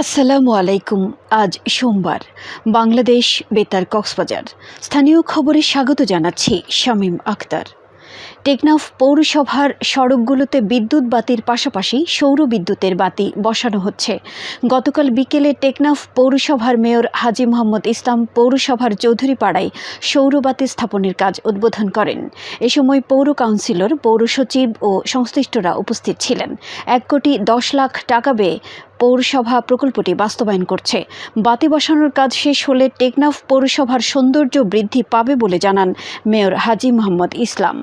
আসসালামু আলাইকুম আজ সোমবার। বাংলাদেশ বেতার কক্সবাজার। স্থানীয় খবরে স্বাগত জানাচ্ছি শামীম আক্তার টেকনাফ পৌরসভার সড়কগুলোতে বিদ্যুৎ বাতির পাশাপাশি সৌর বিদ্যুতের বাতি বসানো হচ্ছে। গতকাল বিকেলে টেকনাফ পৌরসভার মেয়র হাজি মোহাম্মদ ইসলাম পৌরসভার চৌধুরীপাড়ায় সৌর বাতি স্থাপনের কাজ উদ্বোধন করেন। এ সময় পৌর কাউন্সিলর, পৌর সচিব ও সংশ্লিষ্টরা উপস্থিত ছিলেন। এক কোটি দশ লাখ টাকা ব্যয়ে পৌরসভা প্রকল্পটি বাস্তবায়ন করছে। বাতি বসানোর কাজ শেষ হলে টেকনাফ পৌরসভার সৌন্দর্য বৃদ্ধি পাবে বলে জানান মেয়র হাজি মোহাম্মদ ইসলাম।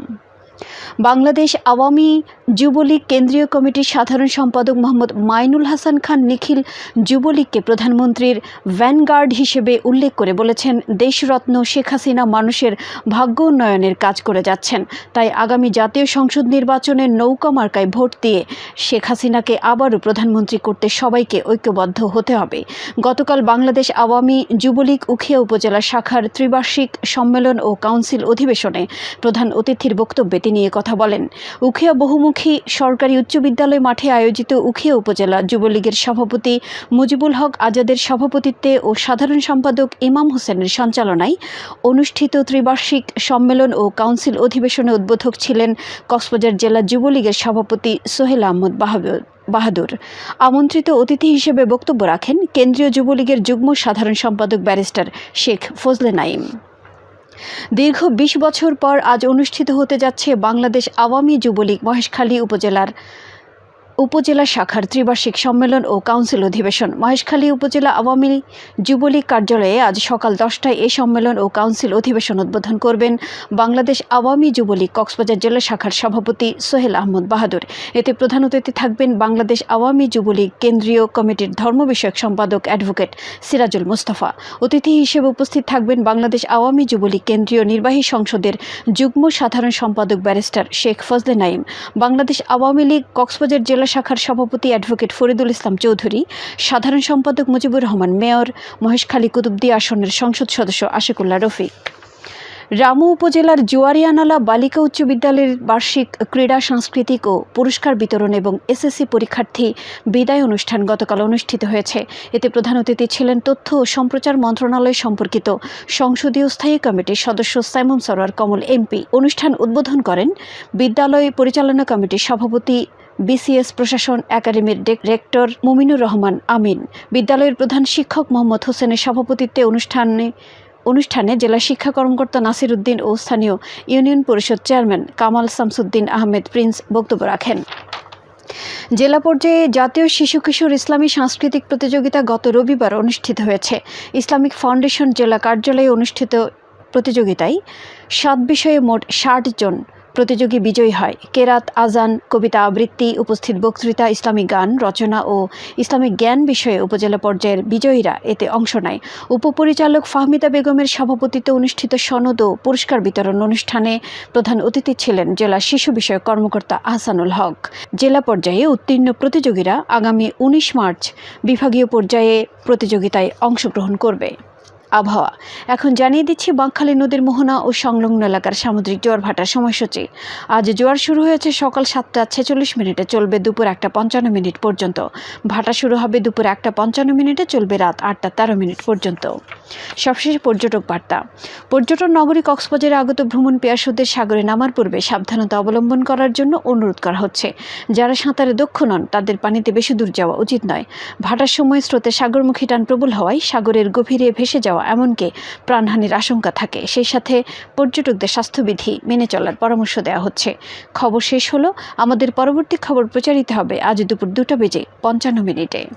বাংলাদেশ আওয়ামী যুবলীগ কেন্দ্রীয় কমিটির সাধারণ সম্পাদক মোহাম্মদ মাইনুল হাসান খান নিখিল যুবলীগকে প্রধানমন্ত্রীর ভ্যানগার্ড হিসেবে উল্লেখ করে বলেছেন, দেশরত্ন শেখ হাসিনা মানুষের ভাগ্য উন্নয়নের কাজ করে যাচ্ছেন। তাই আগামী জাতীয় সংসদ নির্বাচনে নৌকা মার্কায় ভোট দিয়ে শেখ হাসিনাকে আবারও প্রধানমন্ত্রী করতে সবাইকে ঐক্যবদ্ধ হতে হবে। গতকাল বাংলাদেশ আওয়ামী যুবলীগ উখিয়া উপজেলা শাখার ত্রিবার্ষিক সম্মেলন ও কাউন্সিল অধিবেশনে প্রধান অতিথির বক্তব্যে তিনি এ কথা বলেন। উখিয়া বহুমুখী সরকারি উচ্চ বিদ্যালয় মাঠে আয়োজিত উখিয়া উপজেলা যুবলীগের সভাপতি মুজিবুল হক আজাদের সভাপতিত্বে ও সাধারণ সম্পাদক ইমাম হোসেনের সঞ্চালনায় অনুষ্ঠিত ত্রিবার্ষিক সম্মেলন ও কাউন্সিল অধিবেশনে উদ্বোধক ছিলেন কক্সবাজার জেলা যুবলীগের সভাপতি সোহেল আহমদ বাহাবুর বাহাদুর। আমন্ত্রিত অতিথি হিসেবে বক্তব্য রাখেন কেন্দ্রীয় যুবলীগের যুগ্ম সাধারণ সম্পাদক ব্যারিস্টার শেখ ফজলে নাইম দীর্ঘ বিশ বছর পর আজ অনুষ্ঠিত হতে যাচ্ছে বাংলাদেশ আওয়ামী যুবলীগ মহেশখালী উপজেলার উপজেলা শাখার ত্রিবার্ষিক সম্মেলন ও কাউন্সিল অধিবেশন। মহেশখালী উপজেলা আওয়ামী যুবলীগ কার্যালয়ে আজ সকাল দশটায় এই সম্মেলন ও কাউন্সিল অধিবেশন উদ্বোধন করবেন বাংলাদেশ আওয়ামী যুবলীগ কক্সবাজার জেলা শাখার সভাপতি সোহেল আহমদ বাহাদুর। এতে প্রধান অতিথি থাকবেন বাংলাদেশ আওয়ামী যুবলীগ কেন্দ্রীয় কমিটির ধর্ম বিষয়ক সম্পাদক অ্যাডভোকেট সিরাজুল মুস্তফা। অতিথি হিসেবে উপস্থিত থাকবেন বাংলাদেশ আওয়ামী যুবলীগ কেন্দ্রীয় নির্বাহী সংসদের যুগ্ম সাধারণ সম্পাদক ব্যারিস্টার শেখ ফজলে নাইম। বাংলাদেশ আওয়ামী লীগ কক্সবাজার জেলা শাখার সভাপতি অ্যাডভোকেট ফরিদুল ইসলাম চৌধুরী, সাধারণ সম্পাদক মুজিবুর রহমান মেয়র মহেশখালী কুতুবদি আসনের সংসদ সদস্য আশিকুল্লাহ রফিক। রামু উপজেলার জুয়ারিয়ানালা বালিকা উচ্চ বিদ্যালয়ের বার্ষিক ক্রীড়া, সাংস্কৃতিক ও পুরস্কার বিতরণ এবং এসএসসি পরীক্ষার্থী বিদায় অনুষ্ঠান গতকাল অনুষ্ঠিত হয়েছে। এতে প্রধান অতিথি ছিলেন তথ্য ও সম্প্রচার মন্ত্রণালয় সম্পর্কিত সংসদীয় স্থায়ী কমিটির সদস্য সাইমন সরোয়ার কমল এমপি। অনুষ্ঠান উদ্বোধন করেন বিদ্যালয় পরিচালনা কমিটির সভাপতি বিসিএস প্রশাসন একাডেমির রেক্টর মুমিনুর রহমান আমিন। বিদ্যালয়ের প্রধান শিক্ষক মোহাম্মদ হোসেনের সভাপতিত্বে অনুষ্ঠানে অনুষ্ঠানে জেলা শিক্ষা কর্মকর্তা নাসির উদ্দিন ও স্থানীয় union Parishad chairman Kamal Shamsuddin Ahmed Prince বক্তব্য রাখেন। জেলা পর্যায়ে জাতীয় শিশু কিশোর ইসলামী সাংস্কৃতিক প্রতিযোগিতা গত রবিবার অনুষ্ঠিত হয়েছে। ইসলামিক ফাউন্ডেশন জেলা কার্যালয়ে অনুষ্ঠিত প্রতিযোগিতায় সাত বিষয়ে মোট ষাট জন প্রতিযোগী বিজয়ী হয়। কেরাত, আজান, কবিতা আবৃত্তি, উপস্থিত বক্তৃতা, ইসলামিক গান, রচনা ও ইসলামিক জ্ঞান বিষয়ে উপজেলা পর্যায়ের বিজয়ীরা এতে অংশ নেয়। উপপরিচালক ফাহমিদা বেগমের সভাপতিত্বে অনুষ্ঠিত সনদ ও পুরস্কার বিতরণ অনুষ্ঠানে প্রধান অতিথি ছিলেন জেলা শিশু বিষয়ক কর্মকর্তা আহসানুল হক। জেলা পর্যায়ে উত্তীর্ণ প্রতিযোগীরা আগামী উনিশ মার্চ বিভাগীয় পর্যায়ে প্রতিযোগিতায় অংশগ্রহণ করবে। আবহাওয়া। এখন জানিয়ে দিচ্ছি, বাঁকখালী নদীর মোহনা ও সংলগ্ন এলাকার সামুদ্রিক জোয়ার ভাটার সময়সূচি। আজ জোয়ার শুরু হয়েছে সকাল সাতটা ছেচল্লিশ মিনিটে, চলবে দুপুর একটা পঞ্চান্ন মিনিট পর্যন্ত। ভাটা শুরু হবে দুপুর একটা পঞ্চান্ন মিনিটে, চলবে রাত আটটা তেরো মিনিট পর্যন্ত। সবশেষে পর্যটক বার্তা। পর্যটন নগরী কক্সবাজারে আগত ভ্রমণ পেয়াসুদের সাগরে নামার পূর্বে সাবধানতা অবলম্বন করার জন্য অনুরোধ করা হচ্ছে। যারা সাঁতারে দক্ষ নন, তাদের পানিতে বেশি দূর যাওয়া উচিত নয়। ভাটার সময় স্রোতে সাগরমুখী টান প্রবল হওয়ায় সাগরের গভীরে ভেসে যাওয়া এমনকি প্রাণহানির আশঙ্কা থাকে। সেই সাথে পর্যটকদের স্বাস্থ্যবিধি মেনে চলার পরামর্শ দেওয়া হচ্ছে। খবর শেষ হলো। আমাদের পরবর্তী খবর প্রচারিত হবে আজ দুপুর দুটা বেজে পঞ্চান্ন মিনিটে।